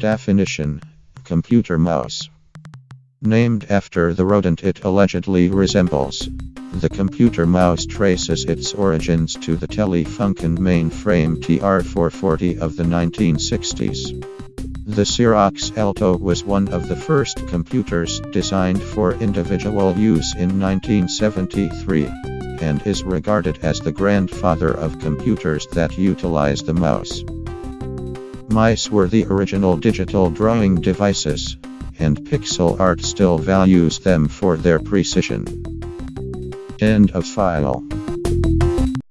Definition Computer mouse. Named after the rodent it allegedly resembles. The computer mouse traces its origins to the Telefunken mainframe TR440 of the 1960s. The Xerox Alto was one of the first computers designed for individual use in 1973 and is regarded as the grandfather of computers that utilize the mouse. Mice were the original digital drawing devices, and pixel art still values them for their precision. End of file.